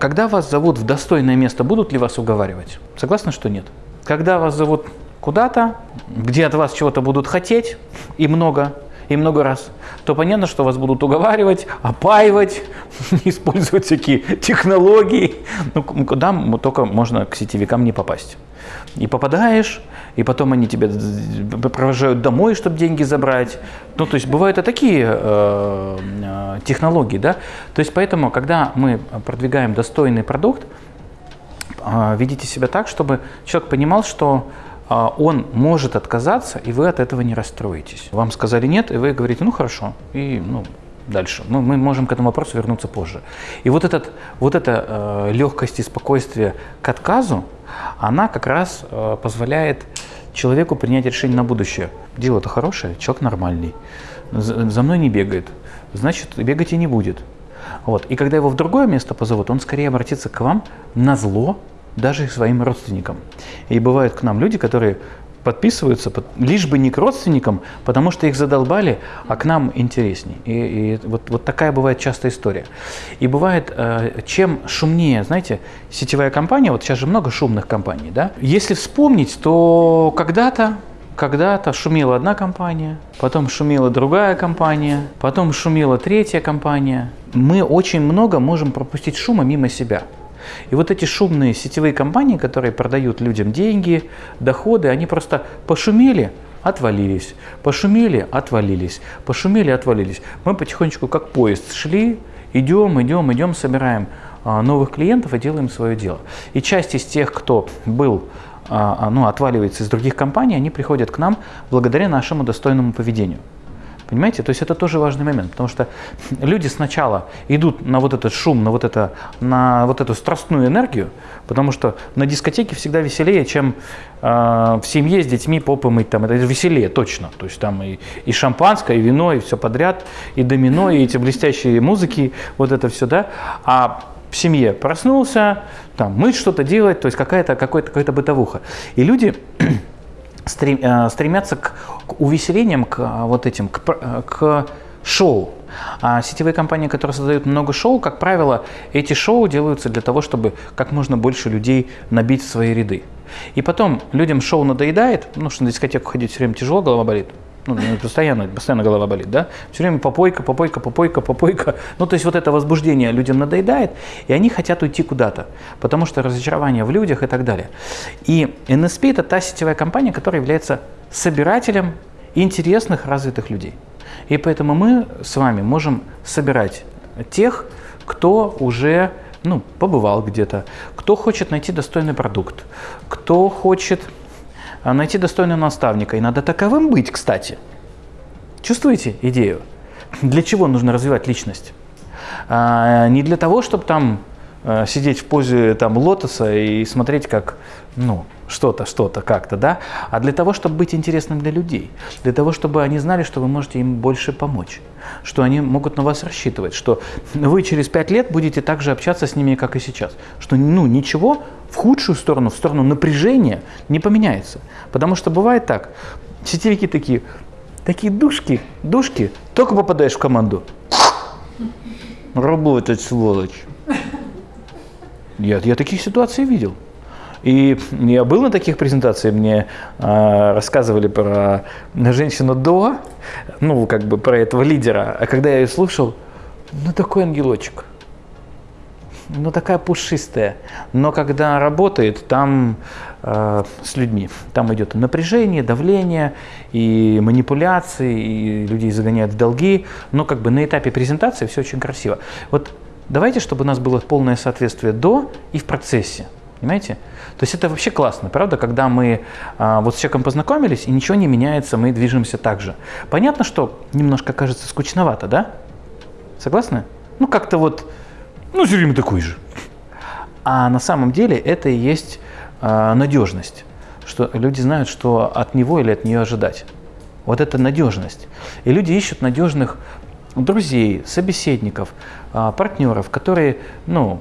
Когда вас зовут в достойное место, будут ли вас уговаривать? Согласны, что нет? Когда вас зовут куда-то, где от вас чего-то будут хотеть, и много, и много раз, то понятно, что вас будут уговаривать, опаивать, использовать всякие технологии. Ну, куда только можно к сетевикам не попасть. И попадаешь, и потом они тебя провожают домой, чтобы деньги забрать. Ну, то есть бывают и такие э, э, технологии, да. То есть поэтому, когда мы продвигаем достойный продукт, э, ведите себя так, чтобы человек понимал, что э, он может отказаться, и вы от этого не расстроитесь. Вам сказали нет, и вы говорите, ну хорошо, и ну, дальше. Мы, мы можем к этому вопросу вернуться позже. И вот, этот, вот эта э, легкость и спокойствие к отказу, она как раз э, позволяет человеку принять решение на будущее. Дело-то хорошее, человек нормальный, за, мной не бегает, значит, бегать и не будет. Вот. И когда его в другое место позовут, он скорее обратится к вам на зло, даже своим родственникам. И бывают к нам люди, которые подписываются, лишь бы не к родственникам, потому что их задолбали, а к нам интересней. И, и вот, вот такая бывает частая история. И бывает, э, чем шумнее, знаете, сетевая компания, вот сейчас же много шумных компаний, да, если вспомнить, то когда-то когда-то шумела одна компания, потом шумела другая компания, потом шумела третья компания. Мы очень много можем пропустить шума мимо себя. И вот эти шумные сетевые компании, которые продают людям деньги, доходы, они просто пошумели, отвалились, пошумели, отвалились, пошумели, отвалились. Мы потихонечку как поезд шли, идем, идем, идем, собираем а, новых клиентов и делаем свое дело. И часть из тех, кто был а, а, ну, отваливается из других компаний, они приходят к нам благодаря нашему достойному поведению. Понимаете? То есть это тоже важный момент, потому что люди сначала идут на вот этот шум, на вот, это, на вот эту страстную энергию, потому что на дискотеке всегда веселее, чем э, в семье с детьми попы мыть. Там, это веселее точно. То есть там и, и шампанское, и вино, и все подряд, и домино, и эти блестящие музыки, вот это все, да. А в семье проснулся, там, мыть что-то делать, то есть какая-то какая-то какая бытовуха. И люди стремятся к, увеселениям, к э, вот этим, к, э, к шоу. А сетевые компании, которые создают много шоу, как правило, эти шоу делаются для того, чтобы как можно больше людей набить в свои ряды. И потом людям шоу надоедает, ну что на дискотеку ходить все время тяжело, голова болит. Ну, постоянно, постоянно голова болит, да? Все время попойка, попойка, попойка, попойка. Ну, то есть вот это возбуждение людям надоедает, и они хотят уйти куда-то, потому что разочарование в людях и так далее. И NSP – это та сетевая компания, которая является собирателем интересных, развитых людей. И поэтому мы с вами можем собирать тех, кто уже ну, побывал где-то, кто хочет найти достойный продукт, кто хочет найти достойного наставника. И надо таковым быть, кстати. Чувствуете идею? Для чего нужно развивать личность? А, не для того, чтобы там а, сидеть в позе там, лотоса и смотреть, как ну, что-то, что-то, как-то, да, а для того, чтобы быть интересным для людей, для того, чтобы они знали, что вы можете им больше помочь, что они могут на вас рассчитывать, что вы через пять лет будете так же общаться с ними, как и сейчас, что ну, ничего в худшую сторону, в сторону напряжения не поменяется. Потому что бывает так, сетевики такие, такие душки, душки, только попадаешь в команду. Работать, сволочь. Я, я таких ситуаций видел. И я был на таких презентациях, мне э, рассказывали про женщину до, ну, как бы про этого лидера. А когда я ее слушал, ну, такой ангелочек. Ну, такая пушистая. Но когда работает, там э, с людьми, там идет напряжение, давление, и манипуляции, и людей загоняют в долги. Но как бы на этапе презентации все очень красиво. Вот давайте, чтобы у нас было полное соответствие до и в процессе. Понимаете? То есть это вообще классно, правда, когда мы а, вот с человеком познакомились, и ничего не меняется, мы движемся так же. Понятно, что немножко кажется скучновато, да? Согласны? Ну, как-то вот, ну, все время такой же. А на самом деле это и есть а, надежность, что люди знают, что от него или от нее ожидать. Вот это надежность. И люди ищут надежных друзей, собеседников, а, партнеров, которые, ну,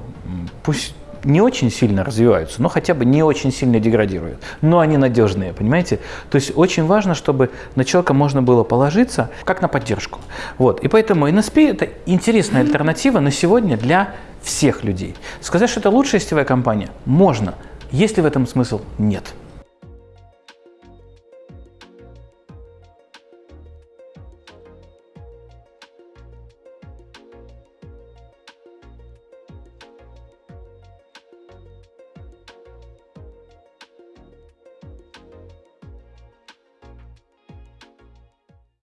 пусть не очень сильно развиваются, но хотя бы не очень сильно деградируют. Но они надежные, понимаете? То есть очень важно, чтобы на человека можно было положиться как на поддержку. Вот. И поэтому NSP – это интересная альтернатива на сегодня для всех людей. Сказать, что это лучшая сетевая компания, можно. Есть ли в этом смысл? Нет.